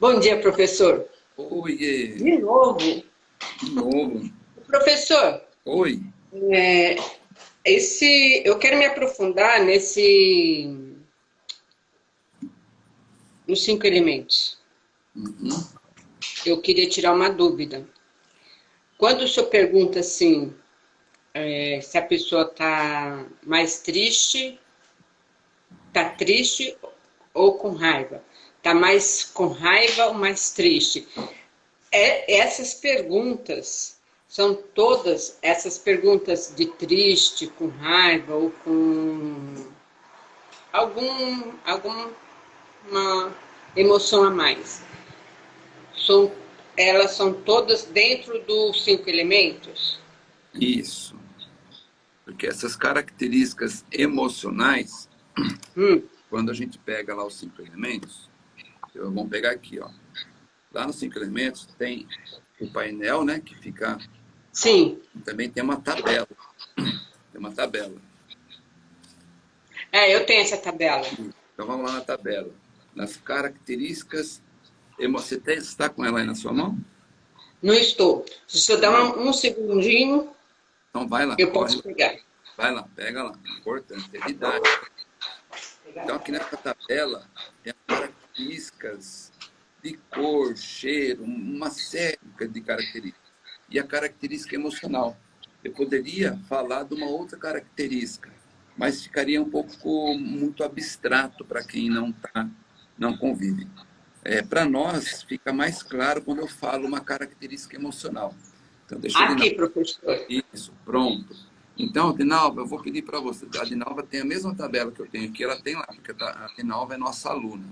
Bom dia, professor. Oi. De novo. De novo. Professor. Oi. É, esse, eu quero me aprofundar nesse... nos cinco elementos. Uhum. Eu queria tirar uma dúvida. Quando o senhor pergunta assim, é, se a pessoa está mais triste, está triste ou com raiva? Está mais com raiva ou mais triste? É, essas perguntas são todas essas perguntas de triste, com raiva ou com algum, alguma emoção a mais. São, elas são todas dentro dos cinco elementos? Isso. Porque essas características emocionais, hum. quando a gente pega lá os cinco elementos, eu, vamos pegar aqui, ó. Lá nos cinco elementos tem o painel, né, que fica... Sim. Também tem uma tabela. Tem uma tabela. É, eu tenho essa tabela. Então vamos lá na tabela. Nas características... Você está com ela aí na sua mão? Não estou. Se senhor dar um, um segundinho, então vai lá. eu posso pegar. Vai lá, pega lá. Importante, é. Então aqui nessa tabela tem características de cor, cheiro, uma série de características. E a característica emocional. Eu poderia falar de uma outra característica, mas ficaria um pouco muito abstrato para quem não tá, não convive. É, para nós, fica mais claro quando eu falo uma característica emocional. Então, deixa Aqui, professor. Isso, pronto. Então, Dinalva, eu vou pedir para você. A Dinalva tem a mesma tabela que eu tenho aqui, ela tem lá, porque a Dinalva é nossa aluna.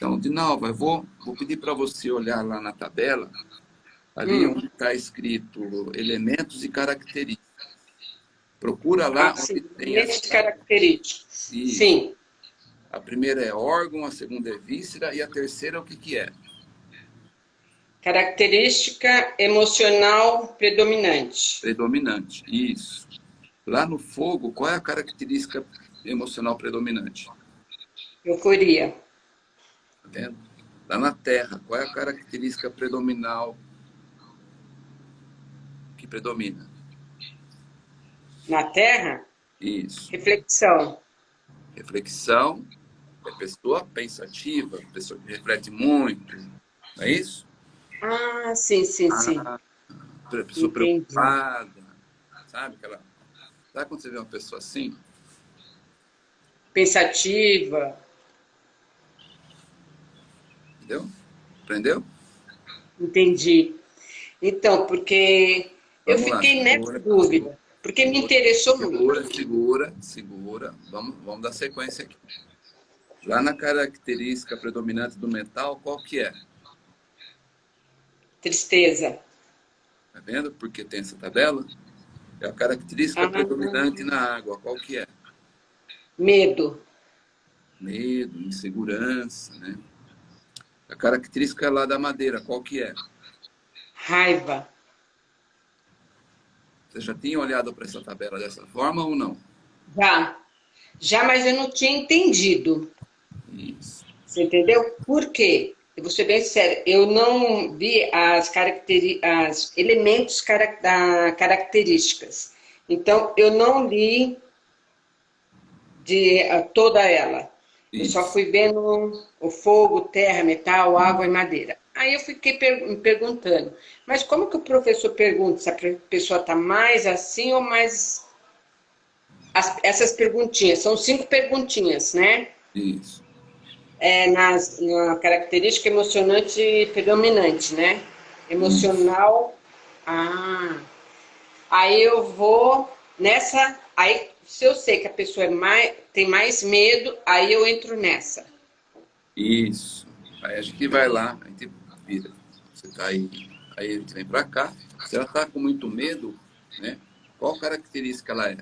Então, Dinalva, eu vou, vou pedir para você olhar lá na tabela, ali hum. onde está escrito elementos e características. Procura lá ah, onde tem... Elementos características. Isso. Sim. A primeira é órgão, a segunda é víscera e a terceira o que, que é? Característica emocional predominante. Predominante, isso. Lá no fogo, qual é a característica emocional predominante? Euforia. Tá vendo? Lá na terra, qual é a característica predominal que predomina? Na terra? Isso. Reflexão. Reflexão é pessoa pensativa, pessoa que reflete muito, não é isso? Ah, sim, sim, sim. Ah, pessoa Entendi. preocupada, sabe? Aquela... Sabe quando você vê uma pessoa assim? Pensativa. Entendeu? Aprendeu? Entendi. Então, porque Vamos eu fiquei lá, nessa dúvida, porque segura, me interessou segura, muito. Segura, segura, segura. Vamos, vamos dar sequência aqui. Lá na característica predominante do metal, qual que é? Tristeza. Tá vendo? Porque tem essa tabela? É a característica ah, predominante na água. Qual que é? Medo. Medo, insegurança, né? A característica lá da madeira, qual que é? Raiva. Você já tinha olhado para essa tabela dessa forma ou não? Já. Já, mas eu não tinha entendido. Isso. Você entendeu? Por quê? Eu vou ser bem sério, eu não vi as, caracteri as elementos carac da características. Então, eu não li de uh, toda ela. Isso. Eu só fui vendo o fogo, terra, metal, água e madeira. Aí eu fiquei per me perguntando, mas como que o professor pergunta se a pessoa está mais assim ou mais... As, essas perguntinhas, são cinco perguntinhas, né? Isso é, nas, na característica emocionante predominante, né? Emocional. Ah. Aí eu vou nessa. Aí, se eu sei que a pessoa é mais, tem mais medo, aí eu entro nessa. Isso. Aí a gente vai lá, a gente vira. Você tá aí, aí a gente vem para cá. Se ela tá com muito medo, né? Qual característica ela é?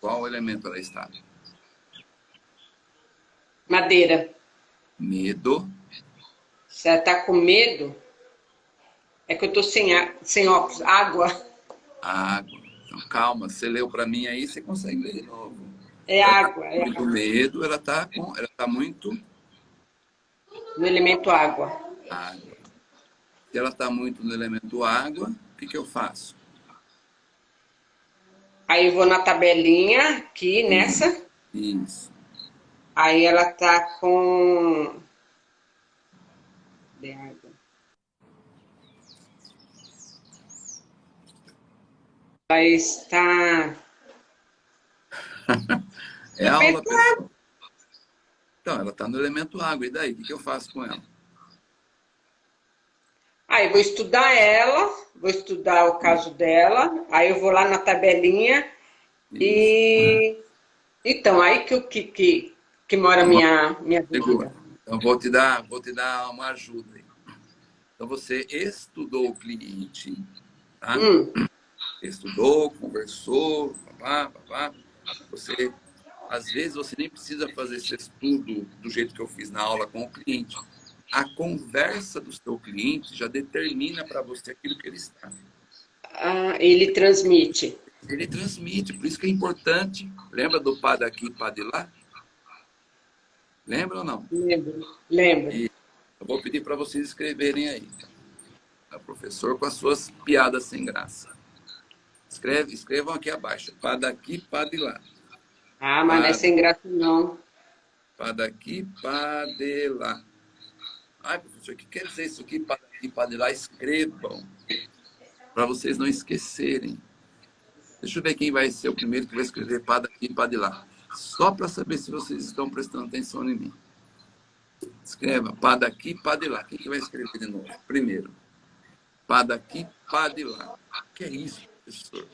Qual elemento ela está? Madeira. Medo. Você está com medo? É que eu estou sem, sem óculos. Água. Água. Então, calma. Você leu para mim aí, você consegue ler de novo. É ela água. Tá é muito água. medo, ela está ela tá muito... No elemento água. Água. Se ela está muito no elemento água, o que, que eu faço? Aí eu vou na tabelinha aqui, nessa. Isso. Aí ela tá com... Ela está... é aula, pessoal. Então, ela está no elemento água. E daí? O que, eu faço com ela? Aí vou estudar ela, vou estudar o caso dela, aí eu vou lá na tabelinha e... Então, aí que, que, que, que mora a minha, minha dúvida. Então, vou te, dar, vou te dar uma ajuda. Aí. Então, você estudou o cliente, tá? Hum. Estudou, conversou, papá, papá. Você, às vezes, você nem precisa fazer esse estudo do jeito que eu fiz na aula com o cliente a conversa do seu cliente já determina para você aquilo que ele está. Ah, ele transmite. Ele transmite, por isso que é importante. Lembra do pá daqui, pá de lá? Lembra ou não? Lembro, lembro. E eu vou pedir para vocês escreverem aí. O professor com as suas piadas sem graça. Escreve, escrevam aqui abaixo. Pá daqui, pá de lá. Ah, mas pá, não é sem graça não. Pá daqui, pá de lá. Ai, professor, o que quer dizer isso aqui para aqui, para lá? Escrevam, para vocês não esquecerem. Deixa eu ver quem vai ser o primeiro que vai escrever para daqui e para lá. Só para saber se vocês estão prestando atenção em mim. Escreva, para daqui, para lá. Quem que vai escrever de novo? Primeiro. Para daqui, para lá. O que é isso, professor?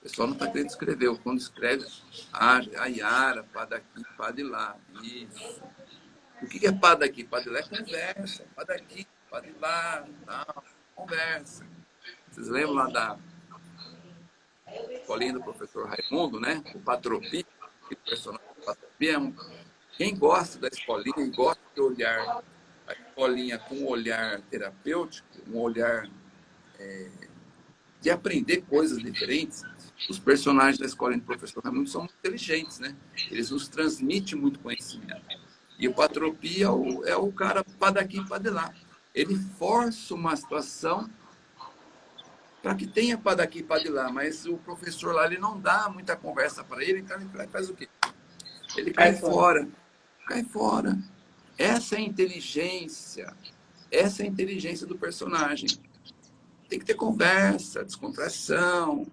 O pessoal não está querendo escrever. Quando escreve, a, a Yara, para daqui, para lá. Isso. O que é pá daqui? Pá de lá é conversa. Pá daqui, pá de lá, não, conversa. Vocês lembram lá da escolinha do professor Raimundo, né? O Patropi, o personagem do Patropi é. Quem gosta da escolinha gosta de olhar a escolinha com um olhar terapêutico, um olhar é, de aprender coisas diferentes, os personagens da escolinha do professor Raimundo são muito inteligentes, né? Eles nos transmitem muito conhecimento. E o patropia é o, é o cara para daqui para de lá. Ele força uma situação para que tenha para daqui para de lá, mas o professor lá ele não dá muita conversa para ele, então ele faz o quê? Ele cai, cai fora. fora. Cai fora. Essa é a inteligência. Essa é a inteligência do personagem. Tem que ter conversa, descontração,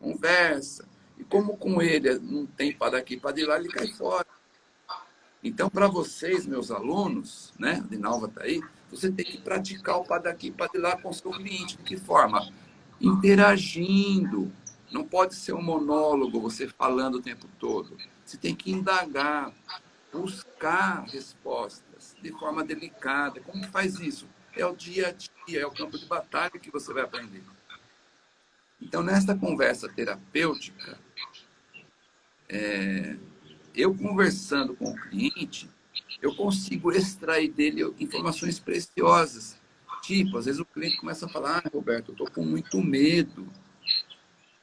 conversa. E como com ele não tem para daqui para de lá, ele cai fora. Então, para vocês, meus alunos, né, a Dinalva está aí, você tem que praticar o para daqui, para de lá com o seu cliente. De que forma? Interagindo. Não pode ser um monólogo, você falando o tempo todo. Você tem que indagar, buscar respostas de forma delicada. Como que faz isso? É o dia a dia, é o campo de batalha que você vai aprender. Então, nesta conversa terapêutica, é, eu conversando com o cliente, eu consigo extrair dele informações preciosas. Tipo, às vezes o cliente começa a falar, ah, Roberto, eu estou com muito medo.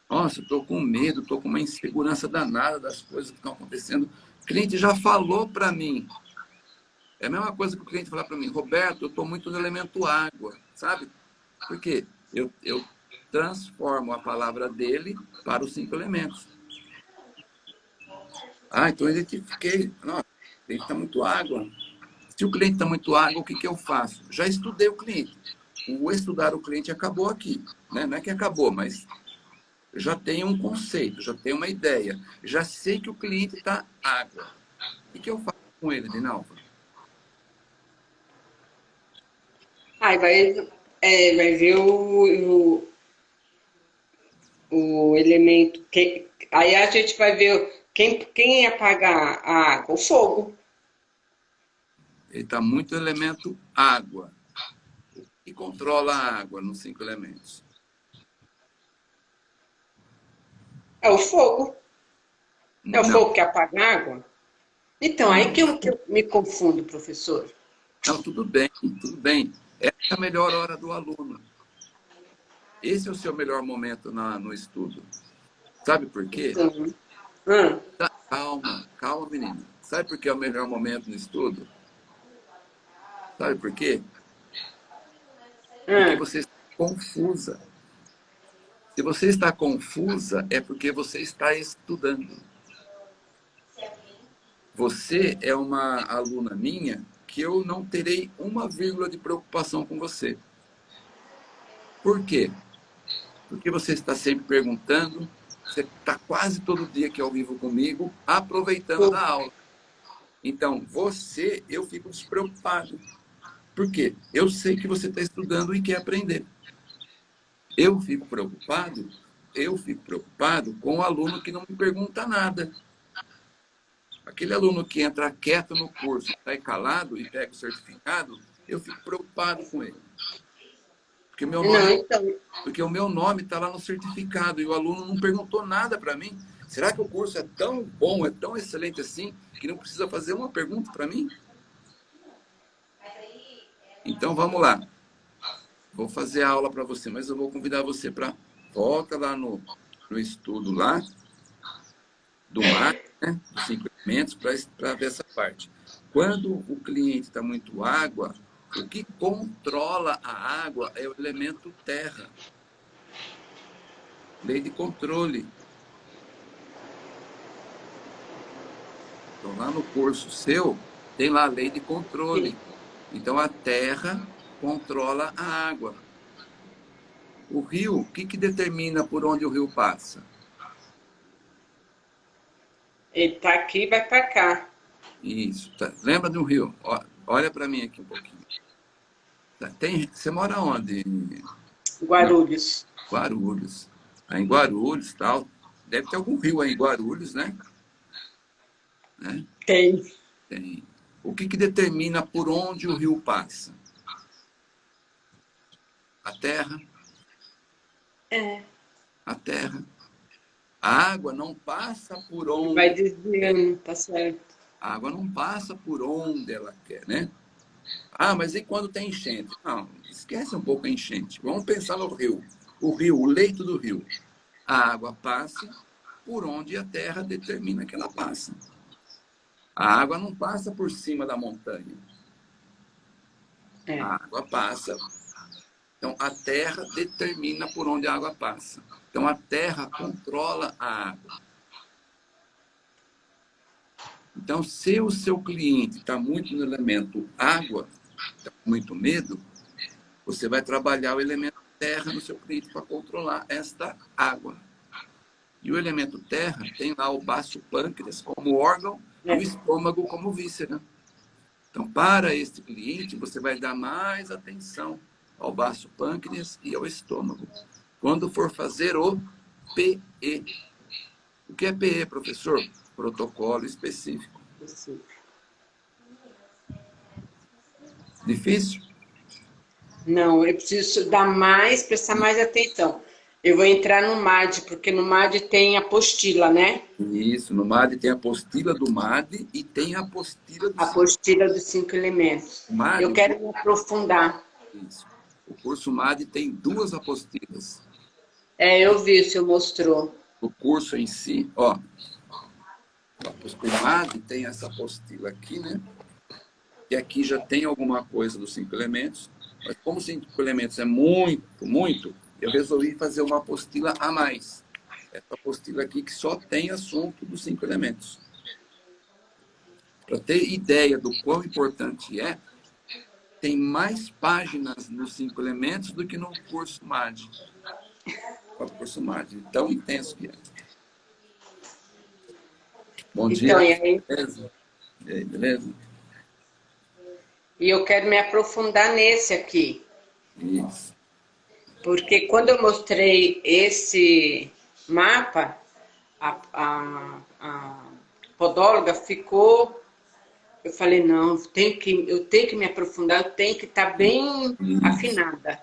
Nossa, eu estou com medo, estou com uma insegurança danada das coisas que estão acontecendo. O cliente já falou para mim. É a mesma coisa que o cliente falar para mim, Roberto, eu estou muito no elemento água, sabe? Por quê? Eu, eu transformo a palavra dele para os cinco elementos. Ah, então eu identifiquei. Não, o cliente está muito água. Se o cliente está muito água, o que, que eu faço? Já estudei o cliente. O estudar o cliente acabou aqui. Né? Não é que acabou, mas já tenho um conceito, já tenho uma ideia. Já sei que o cliente está água. O que eu faço com ele, Dinalva? Ai, vai, é, vai ver o, o, o elemento. Que, aí a gente vai ver quem, quem ia pagar a água? O fogo. Ele está muito elemento água. E controla a água nos cinco elementos? É o fogo. É o Não. fogo que apaga a água? Então, aí que eu, que eu me confundo, professor. Não, tudo bem, tudo bem. Essa é a melhor hora do aluno. Esse é o seu melhor momento na, no estudo. Sabe por quê? Uhum. Hum. Calma, calma, menino. Sabe por que é o melhor momento no estudo? Sabe por quê? Porque você está confusa. Se você está confusa, é porque você está estudando. Você é uma aluna minha que eu não terei uma vírgula de preocupação com você. Por quê? Porque você está sempre perguntando, você está quase todo dia aqui ao vivo comigo, aproveitando a aula. Então, você, eu fico despreocupado. Por quê? Eu sei que você está estudando e quer aprender. Eu fico preocupado, eu fico preocupado com o aluno que não me pergunta nada. Aquele aluno que entra quieto no curso, está calado e pega o certificado, eu fico preocupado com ele. Porque, meu nome, não, então... porque o meu nome está lá no certificado e o aluno não perguntou nada para mim. Será que o curso é tão bom, é tão excelente assim, que não precisa fazer uma pergunta para mim? Então, vamos lá. Vou fazer a aula para você, mas eu vou convidar você para... Volta lá no, no estudo lá, do mar, né? Dos elementos, para ver essa parte. Quando o cliente está muito água, o que controla a água é o elemento terra. Lei de controle. Então, lá no curso seu, tem lá a lei de controle. Então, a terra controla a água. O rio, o que, que determina por onde o rio passa? Ele está aqui e vai para cá. Isso. Tá. Lembra do rio? Olha para mim aqui um pouquinho. Tem, você mora onde? Guarulhos. Guarulhos. Aí em Guarulhos tal. Deve ter algum rio aí em Guarulhos, né? né? Tem. Tem. O que, que determina por onde o rio passa? A terra? É. A terra. A água não passa por onde... Vai desviando, tá certo. A água não passa por onde ela quer, né? Ah, mas e quando tem enchente? Não, esquece um pouco a enchente. Vamos pensar no rio. O rio, o leito do rio. A água passa por onde a terra determina que ela passa. A água não passa por cima da montanha. É. A água passa. Então, a terra determina por onde a água passa. Então, a terra controla a água. Então, se o seu cliente está muito no elemento água, está com muito medo, você vai trabalhar o elemento terra no seu cliente para controlar esta água. E o elemento terra tem lá o baço pâncreas como órgão e o estômago como víscera. Então, para este cliente, você vai dar mais atenção ao baço pâncreas e ao estômago. Quando for fazer o PE. O que é PE, professor? protocolo específico. Difícil? Não, eu preciso dar mais, prestar mais atenção. Eu vou entrar no MAD, porque no MAD tem apostila, né? Isso, no MAD tem a apostila do MAD e tem a apostila dos... Apostila dos cinco elementos. MAD, eu quero me aprofundar. Isso. O curso MAD tem duas apostilas. É, eu vi, o senhor mostrou. O curso em si, ó, o MAD tem essa apostila aqui, né? E aqui já tem alguma coisa dos cinco elementos. Mas como cinco elementos é muito, muito, eu resolvi fazer uma apostila a mais. Essa apostila aqui que só tem assunto dos cinco elementos. Para ter ideia do quão importante é, tem mais páginas nos cinco elementos do que no curso MAD. O curso MAD, tão intenso que é. Bom então, dia. E aí? Beleza? E aí, beleza? E eu quero me aprofundar nesse aqui. Isso. Porque quando eu mostrei esse mapa, a, a, a podóloga ficou... Eu falei, não, eu tenho que, eu tenho que me aprofundar, eu tenho que estar bem Isso. afinada.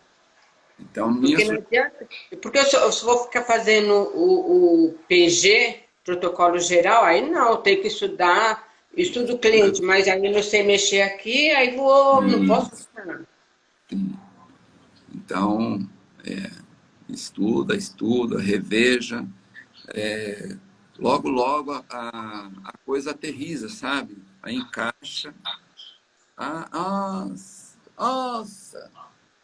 Então. Porque, não adianta, porque eu, só, eu só vou ficar fazendo o, o PG protocolo geral, aí não, tem que estudar, estudo cliente, mas aí não sei mexer aqui, aí vou, não posso estudar. Então, é, estuda, estuda, reveja, é, logo, logo a, a coisa aterriza, sabe? Aí encaixa. Ah, ah, Nossa,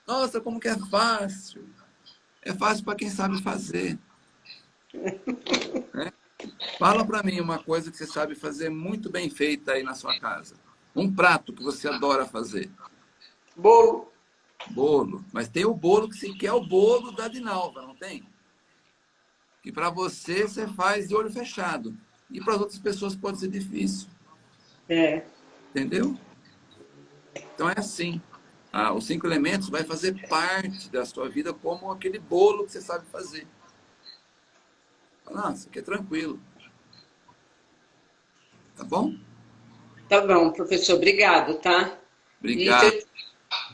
nossa, como que é fácil. É fácil para quem sabe fazer. É? Fala para mim uma coisa que você sabe fazer muito bem feita aí na sua casa. Um prato que você adora fazer. Bolo. Bolo. Mas tem o bolo que você quer, o bolo da Dinalva, não tem? Que para você, você faz de olho fechado. E para as outras pessoas pode ser difícil. É. Entendeu? Então é assim. Ah, os cinco elementos vai fazer parte da sua vida como aquele bolo que você sabe fazer. Nossa, que é tranquilo. Tá bom? Tá bom, professor. Obrigado, tá? Obrigado.